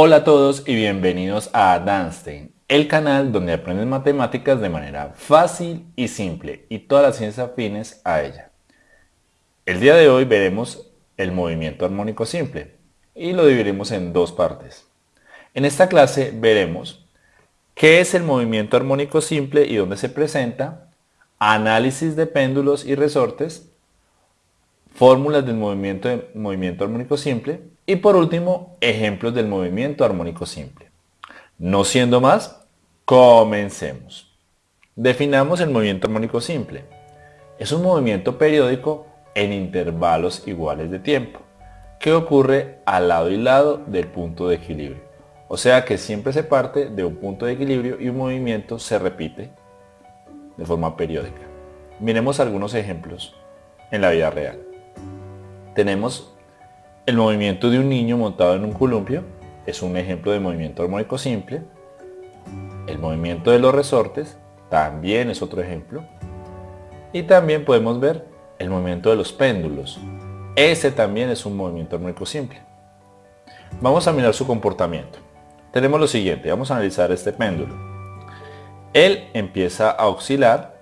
Hola a todos y bienvenidos a Danstein, el canal donde aprendes matemáticas de manera fácil y simple y todas las ciencias afines a ella. El día de hoy veremos el movimiento armónico simple y lo dividiremos en dos partes. En esta clase veremos qué es el movimiento armónico simple y dónde se presenta, análisis de péndulos y resortes, fórmulas del movimiento, de movimiento armónico simple y por último, ejemplos del movimiento armónico simple. No siendo más, comencemos. Definamos el movimiento armónico simple. Es un movimiento periódico en intervalos iguales de tiempo, que ocurre al lado y lado del punto de equilibrio. O sea que siempre se parte de un punto de equilibrio y un movimiento se repite de forma periódica. Miremos algunos ejemplos en la vida real tenemos el movimiento de un niño montado en un columpio, es un ejemplo de movimiento armónico simple. El movimiento de los resortes también es otro ejemplo. Y también podemos ver el movimiento de los péndulos. Ese también es un movimiento armónico simple. Vamos a mirar su comportamiento. Tenemos lo siguiente, vamos a analizar este péndulo. Él empieza a oscilar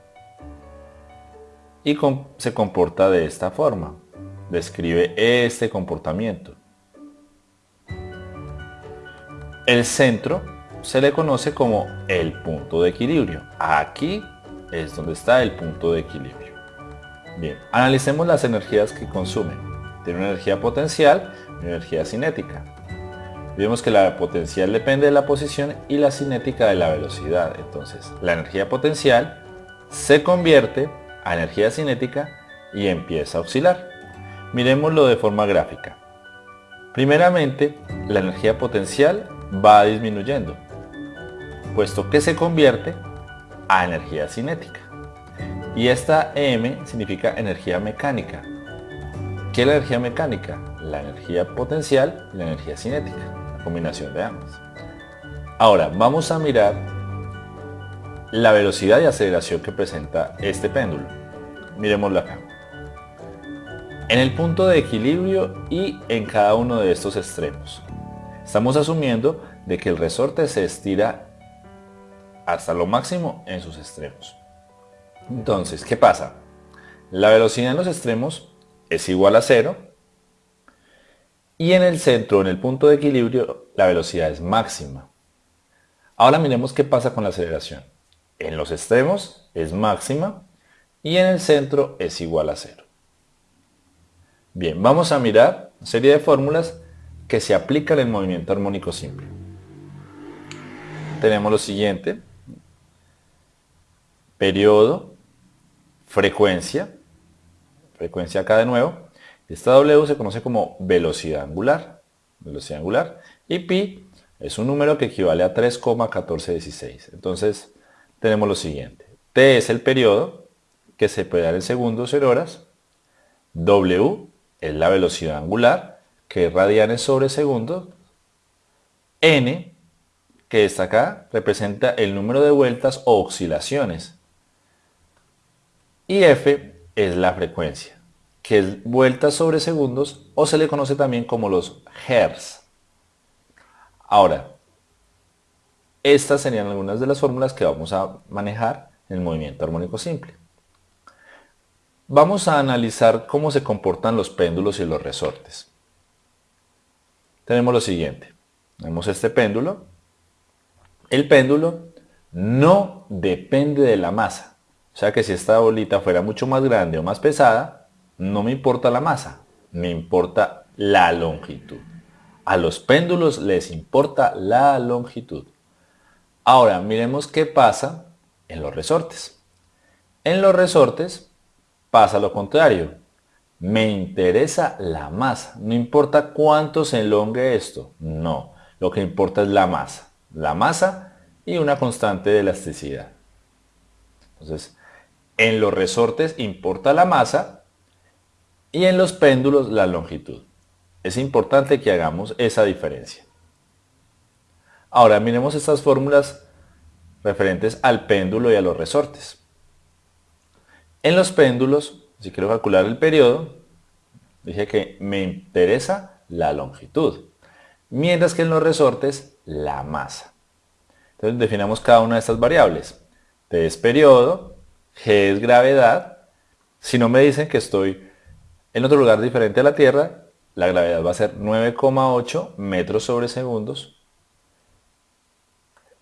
y se comporta de esta forma describe este comportamiento. El centro se le conoce como el punto de equilibrio. Aquí es donde está el punto de equilibrio. Bien, analicemos las energías que consume. Tiene una energía potencial y una energía cinética. Vemos que la potencial depende de la posición y la cinética de la velocidad. Entonces, la energía potencial se convierte a energía cinética y empieza a oscilar. Miremoslo de forma gráfica. Primeramente, la energía potencial va disminuyendo, puesto que se convierte a energía cinética. Y esta M significa energía mecánica. ¿Qué es la energía mecánica? La energía potencial y la energía cinética, la combinación de ambas. Ahora, vamos a mirar la velocidad y aceleración que presenta este péndulo. Miremoslo acá en el punto de equilibrio y en cada uno de estos extremos. Estamos asumiendo de que el resorte se estira hasta lo máximo en sus extremos. Entonces, ¿qué pasa? La velocidad en los extremos es igual a cero y en el centro, en el punto de equilibrio, la velocidad es máxima. Ahora miremos qué pasa con la aceleración. En los extremos es máxima y en el centro es igual a cero. Bien, vamos a mirar una serie de fórmulas que se aplican en movimiento armónico simple. Tenemos lo siguiente. Periodo, frecuencia, frecuencia acá de nuevo. Esta W se conoce como velocidad angular, velocidad angular, y pi es un número que equivale a 3,1416. Entonces, tenemos lo siguiente. T es el periodo, que se puede dar en segundos en horas. W es la velocidad angular, que es radianes sobre segundo. N, que está acá, representa el número de vueltas o oscilaciones. Y F es la frecuencia, que es vueltas sobre segundos o se le conoce también como los hertz. Ahora, estas serían algunas de las fórmulas que vamos a manejar en el movimiento armónico simple. Vamos a analizar cómo se comportan los péndulos y los resortes. Tenemos lo siguiente. Tenemos este péndulo. El péndulo no depende de la masa. O sea que si esta bolita fuera mucho más grande o más pesada, no me importa la masa, me importa la longitud. A los péndulos les importa la longitud. Ahora miremos qué pasa en los resortes. En los resortes pasa lo contrario. Me interesa la masa. No importa cuánto se elongue esto. No. Lo que importa es la masa. La masa y una constante de elasticidad. Entonces, en los resortes importa la masa y en los péndulos la longitud. Es importante que hagamos esa diferencia. Ahora miremos estas fórmulas referentes al péndulo y a los resortes. En los péndulos, si quiero calcular el periodo, dije que me interesa la longitud. mientras que en los resortes la masa. Entonces definamos cada una de estas variables. T es periodo, G es gravedad. Si no me dicen que estoy en otro lugar diferente a la Tierra, la gravedad va a ser 9,8 metros sobre segundos.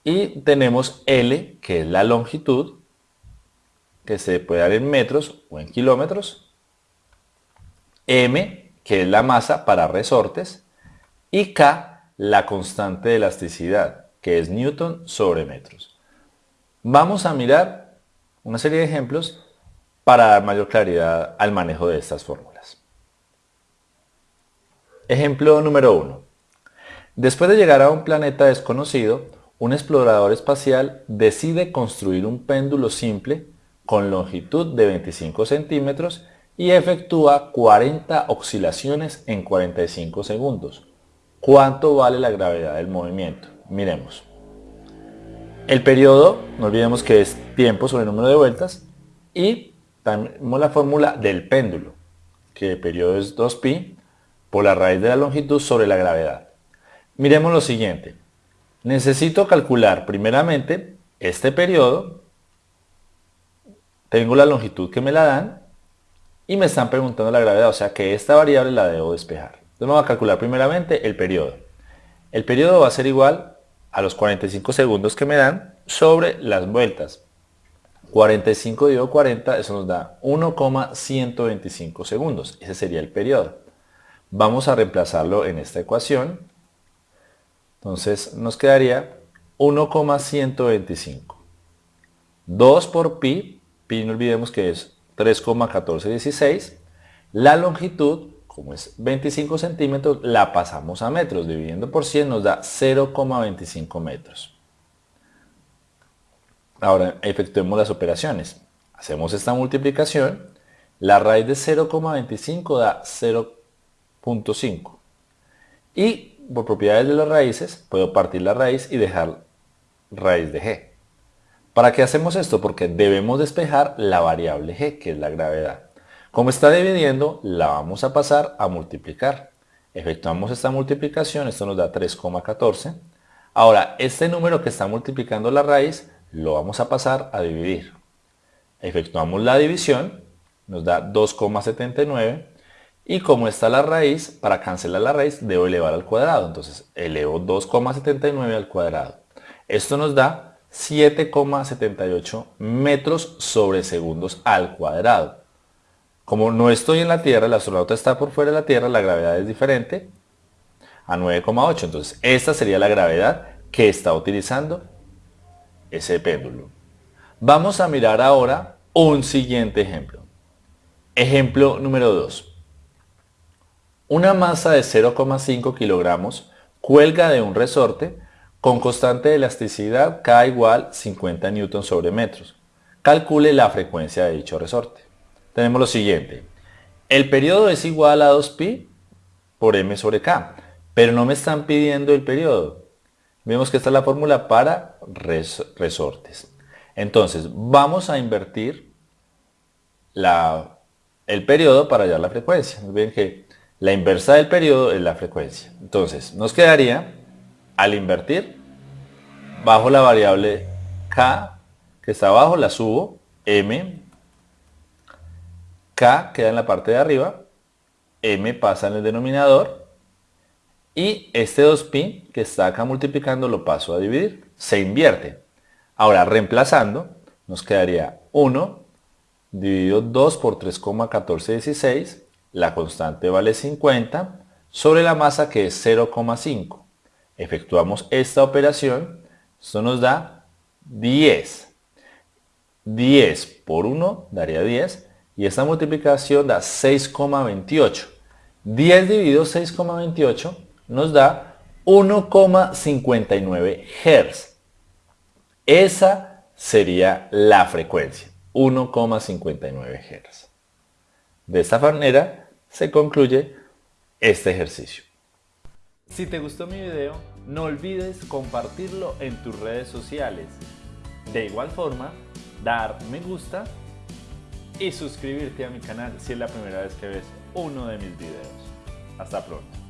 Y tenemos L, que es la longitud, que se puede dar en metros o en kilómetros. M, que es la masa para resortes. Y K, la constante de elasticidad, que es Newton sobre metros. Vamos a mirar una serie de ejemplos para dar mayor claridad al manejo de estas fórmulas. Ejemplo número 1. Después de llegar a un planeta desconocido, un explorador espacial decide construir un péndulo simple con longitud de 25 centímetros y efectúa 40 oscilaciones en 45 segundos. ¿Cuánto vale la gravedad del movimiento? Miremos. El periodo, no olvidemos que es tiempo sobre número de vueltas y tenemos la fórmula del péndulo, que el periodo es 2pi por la raíz de la longitud sobre la gravedad. Miremos lo siguiente. Necesito calcular primeramente este periodo. Tengo la longitud que me la dan y me están preguntando la gravedad, o sea que esta variable la debo despejar. Entonces vamos a calcular primeramente el periodo. El periodo va a ser igual a los 45 segundos que me dan sobre las vueltas. 45 dividido 40, eso nos da 1,125 segundos. Ese sería el periodo. Vamos a reemplazarlo en esta ecuación. Entonces nos quedaría 1,125. 2 por pi, pi no olvidemos que es 3,1416. La longitud, como es 25 centímetros, la pasamos a metros. Dividiendo por 100 nos da 0,25 metros. Ahora efectuemos las operaciones. Hacemos esta multiplicación. La raíz de 0,25 da 0,25. 0.5. Y por propiedades de las raíces, puedo partir la raíz y dejar raíz de g. ¿Para qué hacemos esto? Porque debemos despejar la variable g, que es la gravedad. Como está dividiendo, la vamos a pasar a multiplicar. Efectuamos esta multiplicación, esto nos da 3,14. Ahora, este número que está multiplicando la raíz, lo vamos a pasar a dividir. Efectuamos la división, nos da 2,79 y como está la raíz, para cancelar la raíz debo elevar al cuadrado. Entonces elevo 2,79 al cuadrado. Esto nos da 7,78 metros sobre segundos al cuadrado. Como no estoy en la Tierra, el astronauta está por fuera de la Tierra, la gravedad es diferente a 9,8. Entonces esta sería la gravedad que está utilizando ese péndulo. Vamos a mirar ahora un siguiente ejemplo. Ejemplo número 2. Una masa de 0,5 kilogramos cuelga de un resorte con constante de elasticidad K igual 50 Newton sobre metros. Calcule la frecuencia de dicho resorte. Tenemos lo siguiente. El periodo es igual a 2pi por m sobre k, pero no me están pidiendo el periodo. Vemos que esta es la fórmula para resortes. Entonces, vamos a invertir el periodo para hallar la frecuencia. Ven que la inversa del periodo es la frecuencia. Entonces, nos quedaría, al invertir, bajo la variable k, que está abajo, la subo, m, k queda en la parte de arriba, m pasa en el denominador, y este 2pi que está acá multiplicando lo paso a dividir, se invierte. Ahora, reemplazando, nos quedaría 1 dividido 2 por 3,1416 la constante vale 50 sobre la masa que es 0,5. Efectuamos esta operación, esto nos da 10. 10 por 1 daría 10 y esta multiplicación da 6,28. 10 dividido 6,28 nos da 1,59 Hz. Esa sería la frecuencia, 1,59 Hz. De esta manera se concluye este ejercicio. Si te gustó mi video, no olvides compartirlo en tus redes sociales. De igual forma, dar me gusta y suscribirte a mi canal si es la primera vez que ves uno de mis videos. Hasta pronto.